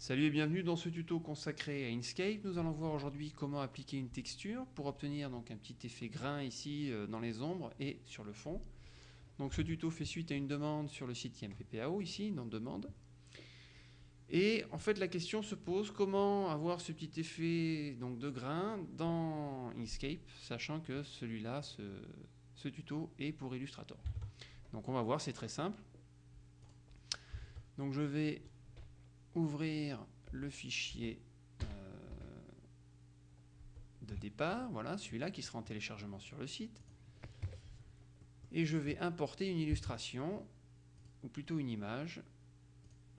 Salut et bienvenue dans ce tuto consacré à Inkscape. Nous allons voir aujourd'hui comment appliquer une texture pour obtenir donc un petit effet grain ici euh, dans les ombres et sur le fond. Donc ce tuto fait suite à une demande sur le site IMPPAO ici, dans demande. Et en fait la question se pose comment avoir ce petit effet donc, de grain dans Inkscape, sachant que celui-là, ce, ce tuto est pour Illustrator. Donc on va voir, c'est très simple. Donc je vais ouvrir le fichier euh, de départ, voilà, celui-là qui sera en téléchargement sur le site. Et je vais importer une illustration, ou plutôt une image,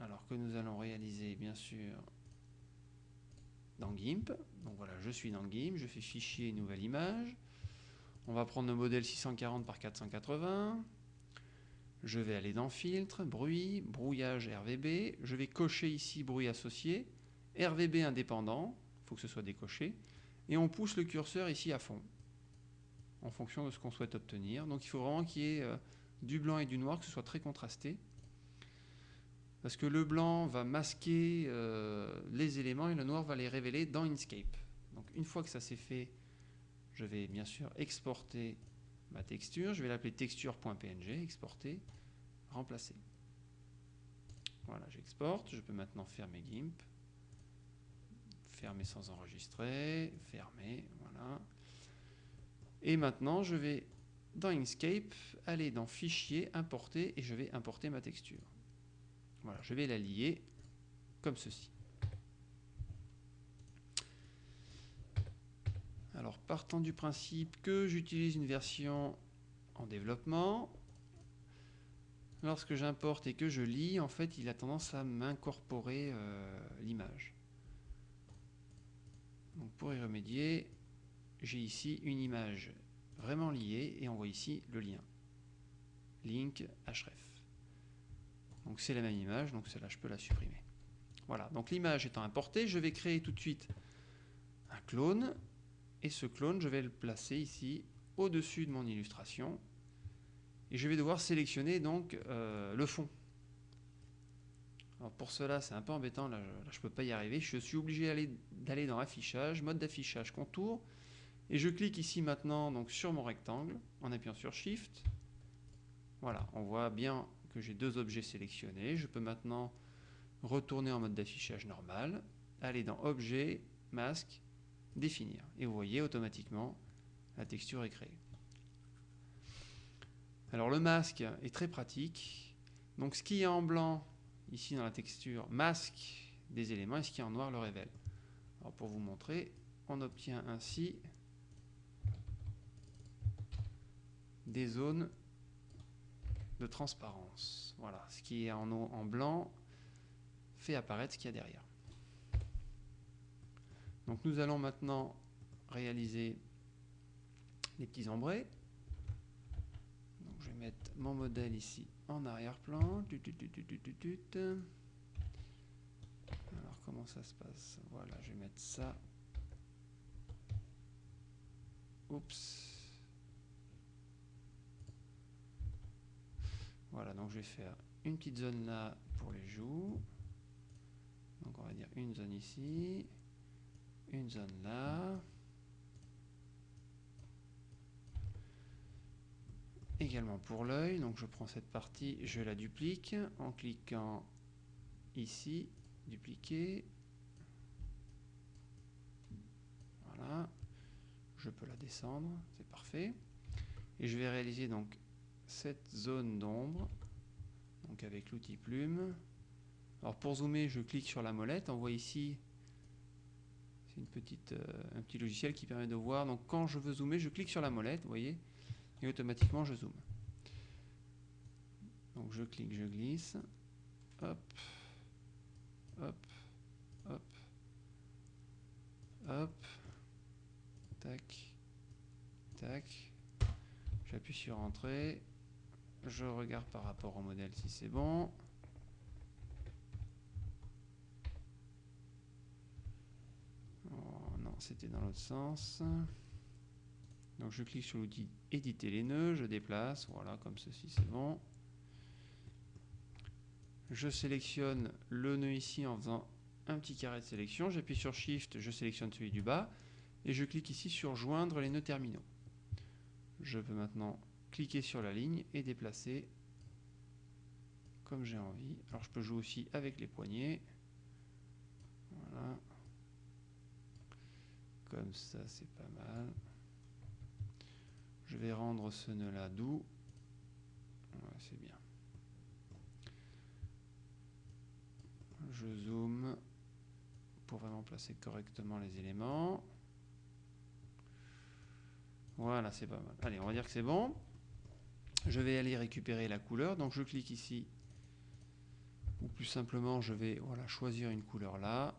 alors que nous allons réaliser bien sûr dans GIMP. Donc voilà, je suis dans GIMP, je fais fichier, nouvelle image. On va prendre le modèle 640 par 480. Je vais aller dans Filtre, Bruit, Brouillage RVB. Je vais cocher ici Bruit associé. RVB indépendant, il faut que ce soit décoché. Et on pousse le curseur ici à fond, en fonction de ce qu'on souhaite obtenir. Donc il faut vraiment qu'il y ait euh, du blanc et du noir, que ce soit très contrasté. Parce que le blanc va masquer euh, les éléments et le noir va les révéler dans Inkscape. Donc une fois que ça s'est fait, je vais bien sûr exporter ma texture, je vais l'appeler texture.png, exporter, remplacer. Voilà, j'exporte, je peux maintenant fermer GIMP, fermer sans enregistrer, fermer, voilà. Et maintenant, je vais dans Inkscape, aller dans Fichier, Importer, et je vais importer ma texture. Voilà, je vais la lier comme ceci. Alors, partant du principe que j'utilise une version en développement, lorsque j'importe et que je lis, en fait, il a tendance à m'incorporer euh, l'image. Donc, pour y remédier, j'ai ici une image vraiment liée et on voit ici le lien. Link href. Donc, c'est la même image, donc celle-là, je peux la supprimer. Voilà, donc l'image étant importée, je vais créer tout de suite un clone et ce clone, je vais le placer ici au-dessus de mon illustration. Et je vais devoir sélectionner donc euh, le fond. Alors pour cela, c'est un peu embêtant, là, je ne peux pas y arriver. Je suis obligé d'aller dans Affichage, mode d'affichage, contour. Et je clique ici maintenant donc, sur mon rectangle en appuyant sur Shift. Voilà, on voit bien que j'ai deux objets sélectionnés. Je peux maintenant retourner en mode d'affichage normal, aller dans Objet, Masque, définir. Et vous voyez automatiquement la texture est créée. Alors le masque est très pratique. Donc ce qui est en blanc ici dans la texture masque des éléments et ce qui est en noir le révèle. Alors pour vous montrer, on obtient ainsi des zones de transparence. Voilà, ce qui est en, en blanc fait apparaître ce qu'il y a derrière. Donc nous allons maintenant réaliser les petits ombrés. Donc je vais mettre mon modèle ici en arrière-plan. Alors comment ça se passe? Voilà, je vais mettre ça. Oups. Voilà, donc je vais faire une petite zone là pour les joues. Donc on va dire une zone ici une zone là. Également pour l'œil, donc je prends cette partie, je la duplique en cliquant ici, dupliquer. Voilà, je peux la descendre, c'est parfait. Et je vais réaliser donc cette zone d'ombre, donc avec l'outil plume. Alors pour zoomer, je clique sur la molette, on voit ici une petite, euh, un petit logiciel qui permet de voir. Donc quand je veux zoomer, je clique sur la molette, vous voyez, et automatiquement je zoome. Donc je clique, je glisse, hop, hop, hop, hop, tac, tac. J'appuie sur Entrée, je regarde par rapport au modèle si c'est bon. C'était dans l'autre sens. Donc je clique sur l'outil éditer les nœuds, je déplace, voilà, comme ceci, c'est bon. Je sélectionne le nœud ici en faisant un petit carré de sélection, j'appuie sur Shift, je sélectionne celui du bas, et je clique ici sur Joindre les nœuds terminaux. Je peux maintenant cliquer sur la ligne et déplacer comme j'ai envie. Alors je peux jouer aussi avec les poignets. Voilà. Comme ça, c'est pas mal. Je vais rendre ce nœud-là doux. c'est bien. Je zoome pour vraiment placer correctement les éléments. Voilà, c'est pas mal. Allez, on va dire que c'est bon. Je vais aller récupérer la couleur. Donc je clique ici. Ou plus simplement, je vais voilà, choisir une couleur là.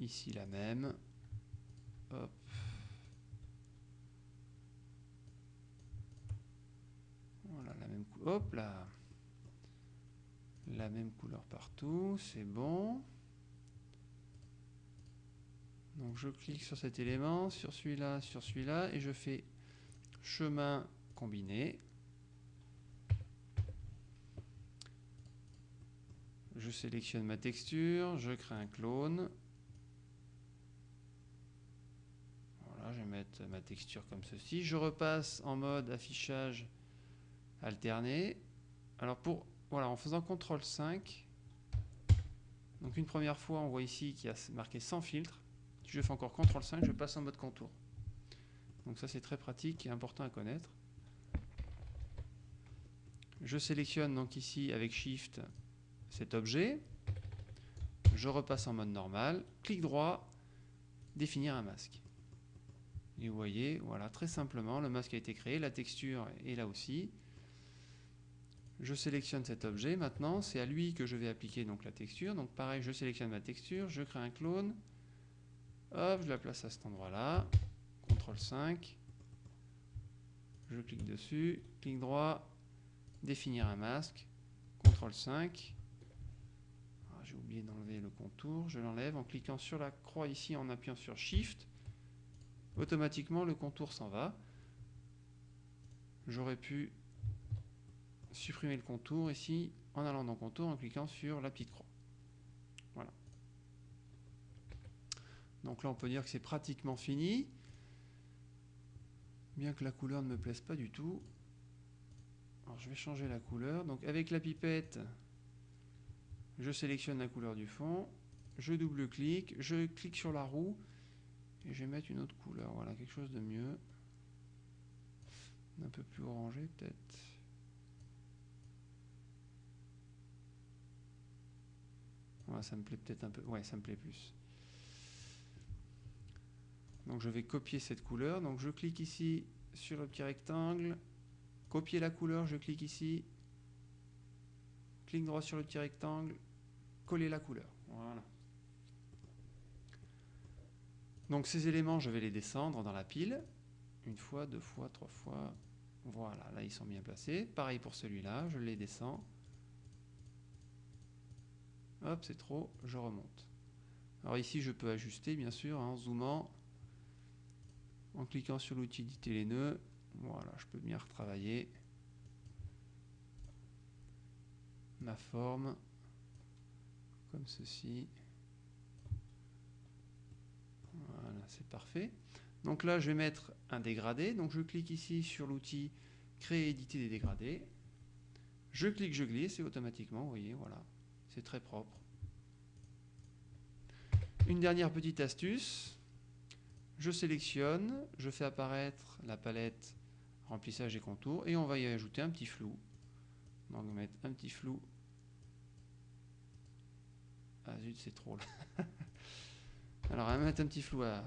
Ici la même. Hop. Voilà, la même couleur. Hop là. La même couleur partout, c'est bon. Donc je clique sur cet élément, sur celui-là, sur celui-là, et je fais chemin combiné. Je sélectionne ma texture, je crée un clone. Voilà, je vais ma texture comme ceci. Je repasse en mode affichage alterné. Alors pour voilà, en faisant CTRL 5, donc une première fois, on voit ici qu'il y a marqué sans filtre. Si je fais encore CTRL 5, je passe en mode contour. Donc ça c'est très pratique et important à connaître. Je sélectionne donc ici avec Shift cet objet. Je repasse en mode normal. Clic droit, définir un masque. Et vous voyez, voilà, très simplement, le masque a été créé, la texture est là aussi. Je sélectionne cet objet. Maintenant, c'est à lui que je vais appliquer donc la texture. Donc pareil, je sélectionne ma texture, je crée un clone. Hop, je la place à cet endroit-là. CTRL 5. Je clique dessus, clic droit, définir un masque. CTRL 5. Ah, j'ai oublié d'enlever le contour. Je l'enlève en cliquant sur la croix ici, en appuyant sur Shift. Automatiquement, le contour s'en va. J'aurais pu supprimer le contour ici en allant dans contour en cliquant sur la petite croix. Voilà. Donc là on peut dire que c'est pratiquement fini. Bien que la couleur ne me plaise pas du tout. Alors je vais changer la couleur. Donc avec la pipette, je sélectionne la couleur du fond. Je double-clique, je clique sur la roue et je vais mettre une autre couleur. Voilà, quelque chose de mieux. Un peu plus orangé peut-être. ça me plaît peut-être un peu. Ouais, ça me plaît plus. Donc je vais copier cette couleur. Donc je clique ici sur le petit rectangle. Copier la couleur, je clique ici. Clic droit sur le petit rectangle. Coller la couleur. Voilà. Donc ces éléments, je vais les descendre dans la pile. Une fois, deux fois, trois fois. Voilà, là ils sont bien placés. Pareil pour celui-là, je les descends. Hop, c'est trop, je remonte. Alors ici, je peux ajuster, bien sûr, en zoomant, en cliquant sur l'outil éditer les nœuds. Voilà, je peux bien retravailler ma forme, comme ceci. Voilà, c'est parfait. Donc là, je vais mettre un dégradé. Donc je clique ici sur l'outil créer éditer des dégradés. Je clique, je glisse et automatiquement, vous voyez, voilà, c'est très propre. Une dernière petite astuce. Je sélectionne, je fais apparaître la palette remplissage et contours et on va y ajouter un petit flou. Donc mettre un petit flou. Ah zut, c'est trop. Alors on va mettre un petit flou à,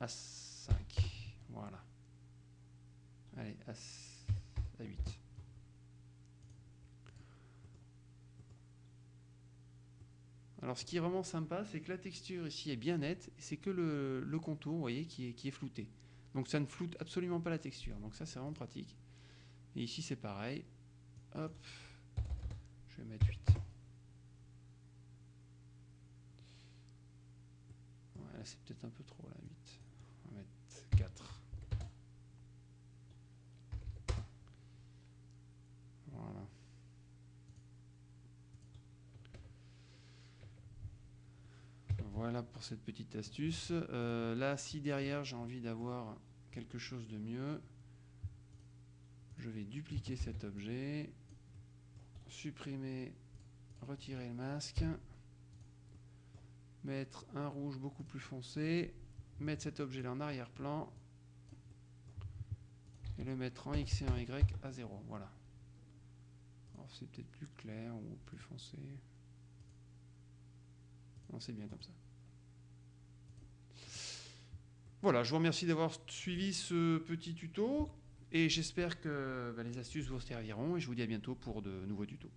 à 5. Voilà. Allez, à, à 8. Alors ce qui est vraiment sympa, c'est que la texture ici est bien nette, c'est que le, contour, vous voyez, qui est, qui est flouté. Donc ça ne floute absolument pas la texture, donc ça c'est vraiment pratique. Et ici c'est pareil, hop, je vais mettre 8. Voilà, c'est peut-être un peu trop là, 8. On va mettre 4. Voilà. voilà pour cette petite astuce. Euh, là, si derrière j'ai envie d'avoir quelque chose de mieux, je vais dupliquer cet objet, supprimer, retirer le masque, mettre un rouge beaucoup plus foncé, mettre cet objet là en arrière-plan et le mettre en X et en Y à 0. Voilà. C'est peut-être plus clair ou plus foncé. Non, c'est bien comme ça. Voilà, je vous remercie d'avoir suivi ce petit tuto et j'espère que bah, les astuces vous serviront et je vous dis à bientôt pour de nouveaux tutos.